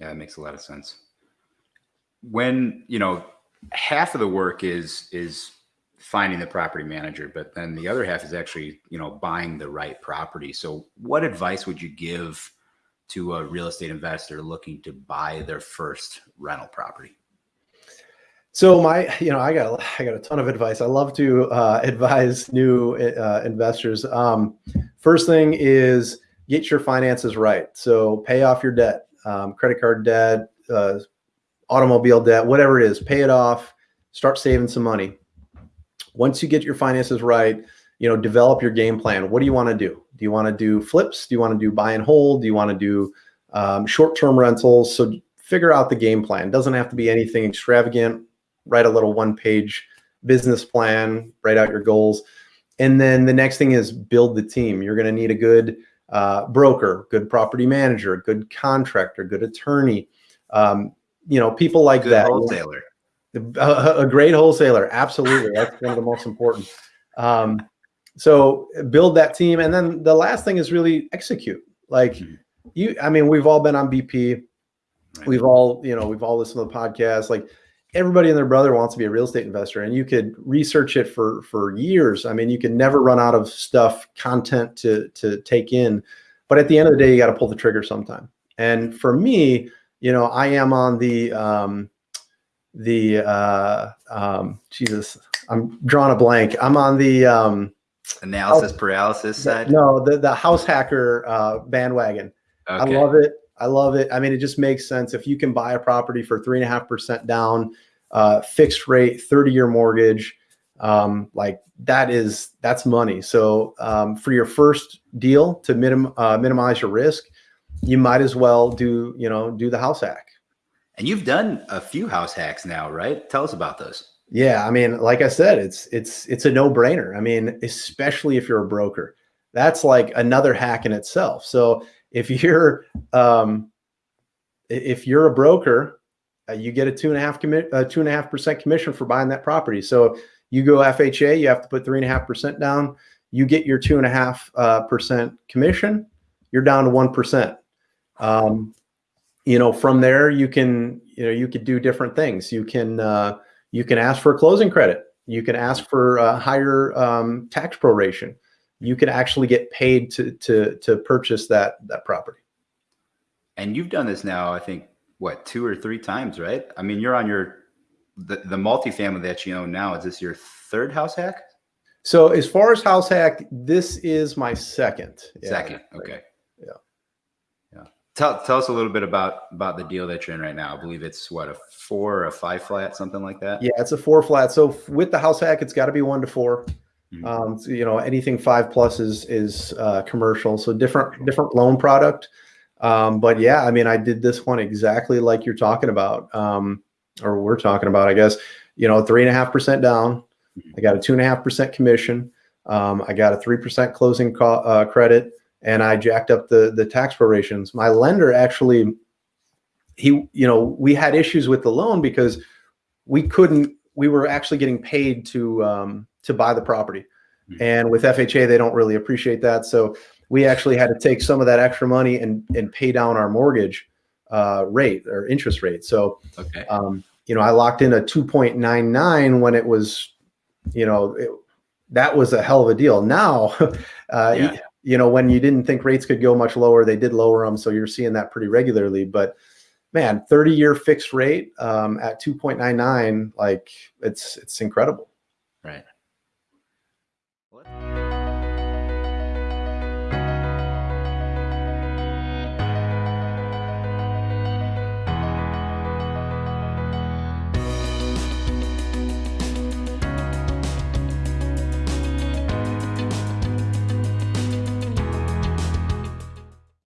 makes a lot of sense. When, you know, half of the work is is finding the property manager, but then the other half is actually, you know, buying the right property. So what advice would you give to a real estate investor looking to buy their first rental property? So my, you know, I got I got a ton of advice. I love to uh, advise new uh, investors. Um, first thing is get your finances right. So pay off your debt, um, credit card debt, uh, automobile debt, whatever it is. Pay it off. Start saving some money. Once you get your finances right, you know, develop your game plan. What do you want to do? Do you want to do flips? Do you want to do buy and hold? Do you want to do um, short-term rentals? So figure out the game plan. Doesn't have to be anything extravagant. Write a little one-page business plan. Write out your goals. And then the next thing is build the team. You're going to need a good uh, broker, good property manager, good contractor, good attorney. Um, you know, people like good that. Wholesaler. A, a, great wholesaler. Absolutely. That's one of the most important. Um, so build that team. And then the last thing is really execute. Like mm-hmm. you, I mean, we've all been on BP. Right. We've all, you know, we've all listened to the podcast. Like everybody and their brother wants to be a real estate investor and you could research it for, for years. I mean, you can never run out of stuff, content to, to take in, but at the end of the day, you got to pull the trigger sometime. And for me, you know, I am on the, um, the, uh, um, Jesus, I'm drawing a blank. I'm on the, um, analysis house, paralysis side? No, the, the house hacker uh, bandwagon. Okay. I love it. I love it. I mean, it just makes sense. If you can buy a property for three and a half percent down, uh, fixed rate, 30 year mortgage, um, like that is, that's money. So um, for your first deal to minim, uh, minimize your risk, you might as well do, you know, do the house hack. And you've done a few house hacks now, right? Tell us about those. Yeah, I mean, like I said, it's it's it's a no-brainer. I mean, especially if you're a broker. That's like another hack in itself. So if you're um, if you're a broker, uh, you get a two and a half commit uh, two and a half percent commission for buying that property. So you go FHA, you have to put three and a half percent down. You get your two and a half uh, percent commission. You're down to one percent. Um, you know, from there you can you know you could do different things. You can uh, you can ask for a closing credit. You can ask for a higher um, tax proration. You can actually get paid to to to purchase that that property. And you've done this now, I think, what two or three times, right? I mean, you're on your the the multifamily that you own now. Is this your third house hack? So as far as house hack, this is my second. Second, yeah. okay. Yeah. Yeah. Tell, tell us a little bit about about the deal that you're in right now. I believe it's what a four or a five flat, something like that. Yeah, it's a four flat. So with the house hack, it's got to be one to 4 mm-hmm. Um, so, you know, anything five plus is is uh, commercial. So different different loan product. Um, but yeah, I mean, I did this one exactly like you're talking about, um, or we're talking about, I guess. You know, three and a half percent down. Mm-hmm. I got a two and a half percent commission. Um, I got a three percent closing co- uh, credit and I jacked up the the tax prorations. My lender actually, he, you know, we had issues with the loan because we couldn't. We were actually getting paid to um, to buy the property, hmm. and with FHA they don't really appreciate that. So we actually had to take some of that extra money and and pay down our mortgage uh, rate or interest rate. So, okay. um, you know, I locked in a 2.99 when it was, you know, it, that was a hell of a deal. Now, uh, yeah you know, when you didn't think rates could go much lower, they did lower them. So you're seeing that pretty regularly. But man, 30 year fixed rate um, at 2.99, like it's it's incredible. Right.